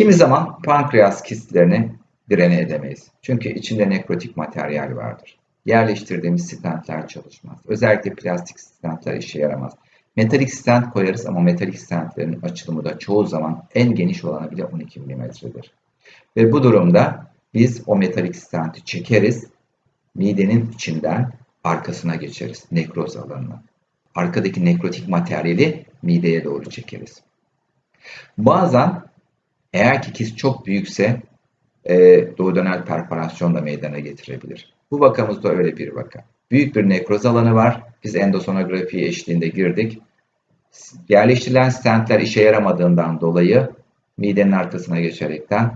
Kimi zaman pankreas kistlerini direne edemeyiz. Çünkü içinde nekrotik materyal vardır. Yerleştirdiğimiz stentler çalışmaz. Özellikle plastik stentler işe yaramaz. Metalik stent koyarız ama metalik stentlerin açılımı da çoğu zaman en geniş olanı bile 12 mm'dir. Ve bu durumda biz o metalik stenti çekeriz, midenin içinden arkasına geçeriz, nekroz alanına. Arkadaki nekrotik materyali mideye doğru çekeriz. Bazen eğer ki kist çok büyükse e, duodenal perforasyon da meydana getirebilir. Bu vakamızda öyle bir vaka. Büyük bir nekroz alanı var. Biz endosonografi eşliğinde girdik. Yerleştirilen stentler işe yaramadığından dolayı midenin arkasına geçerekten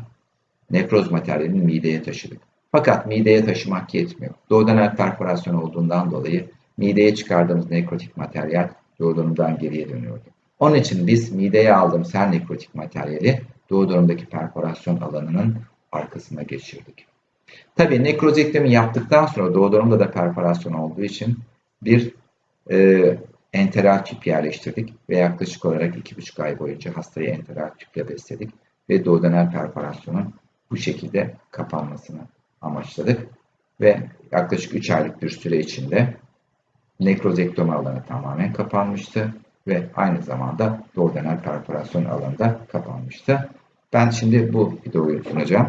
nekroz materyalini mideye taşıdık. Fakat mideye taşımak yetmiyor. Duodenal perforasyon olduğundan dolayı mideye çıkardığımız nekrotik materyal duodenumdan geriye dönüyordu. Onun için biz mideye aldığımız her nekrotik materyali duodenumdaki perforasyon alanının arkasına geçirdik. Tabii nekrozektomi yaptıktan sonra duodenumda da perforasyon olduğu için bir e, enteral tüp yerleştirdik ve yaklaşık olarak 2,5 ay boyunca hastayı enteral tüple besledik ve duodenal perforasyonun bu şekilde kapanmasını amaçladık ve yaklaşık 3 aylık bir süre içinde nekrozektomi alanı tamamen kapanmıştı ve aynı zamanda duodenal perforasyon alanı da kapanmıştı. Ben şimdi bu videoyu sunacağım.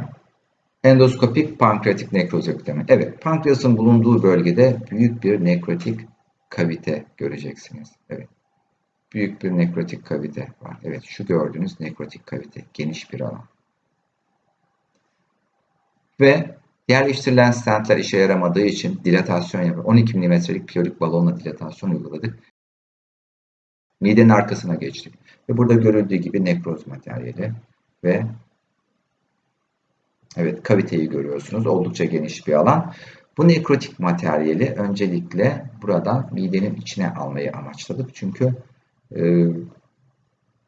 Endoskopik pankreatik nekrozektomi. Evet, pankreasın bulunduğu bölgede büyük bir nekrotik kavite göreceksiniz. Evet. Büyük bir nekrotik kavite var. Evet, şu gördüğünüz nekrotik kavite. Geniş bir alan. Ve yerleştirilen stentler işe yaramadığı için dilatasyon yapıyor. 12 mm'lik piyorik balonla dilatasyon uyguladık. Midenin arkasına geçtik. Ve burada görüldüğü gibi nekroz materyali ve evet kaviteyi görüyorsunuz. Oldukça geniş bir alan. Bu nekrotik materyali öncelikle buradan midenin içine almayı amaçladık. Çünkü e,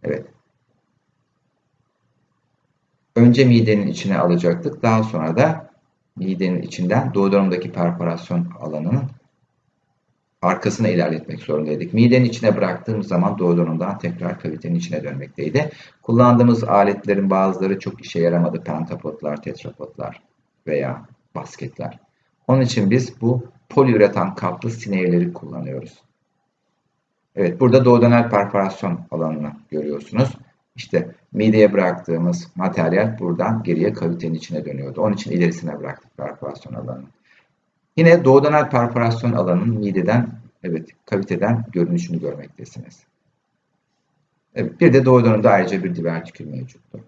evet önce midenin içine alacaktık. Daha sonra da midenin içinden duodenumdaki perforasyon alanının arkasına ilerletmek zorundaydık. Midenin içine bıraktığımız zaman duodenumdan tekrar kavitenin içine dönmekteydi. Kullandığımız aletlerin bazıları çok işe yaramadı. Pentapodlar, tetrapodlar veya basketler. Onun için biz bu poliüretan kaplı sinevleri kullanıyoruz. Evet burada duodenal perforasyon alanını görüyorsunuz. İşte mideye bıraktığımız materyal buradan geriye kavitenin içine dönüyordu. Onun için ilerisine bıraktık perforasyon alanını. Yine duodenal perforasyon alanının mideden, evet kaviteden görünüşünü görmektesiniz. Evet, bir de duodenumda ayrıca bir divertikül mevcuttur.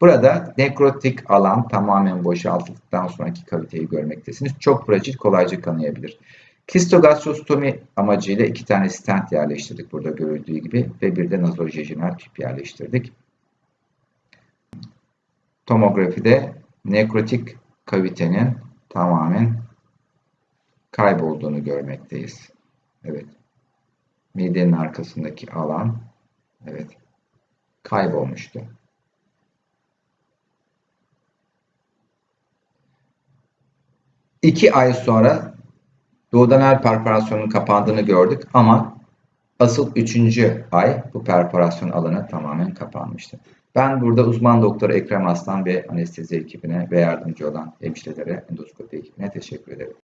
Burada nekrotik alan tamamen boşaltıldıktan sonraki kaviteyi görmektesiniz. Çok fragil, kolayca kanayabilir. Kistogastrostomi amacıyla iki tane stent yerleştirdik burada görüldüğü gibi ve bir de nazojejinal tüp yerleştirdik. Tomografide nekrotik kavitenin tamamen kaybolduğunu görmekteyiz. Evet. Midenin arkasındaki alan evet kaybolmuştu. İki ay sonra duodenal perforasyonun kapandığını gördük ama asıl üçüncü ay bu perforasyon alanı tamamen kapanmıştı. Ben burada uzman doktor Ekrem Aslan ve anestezi ekibine ve yardımcı olan hemşirelere, endoskopi ekibine teşekkür ederim.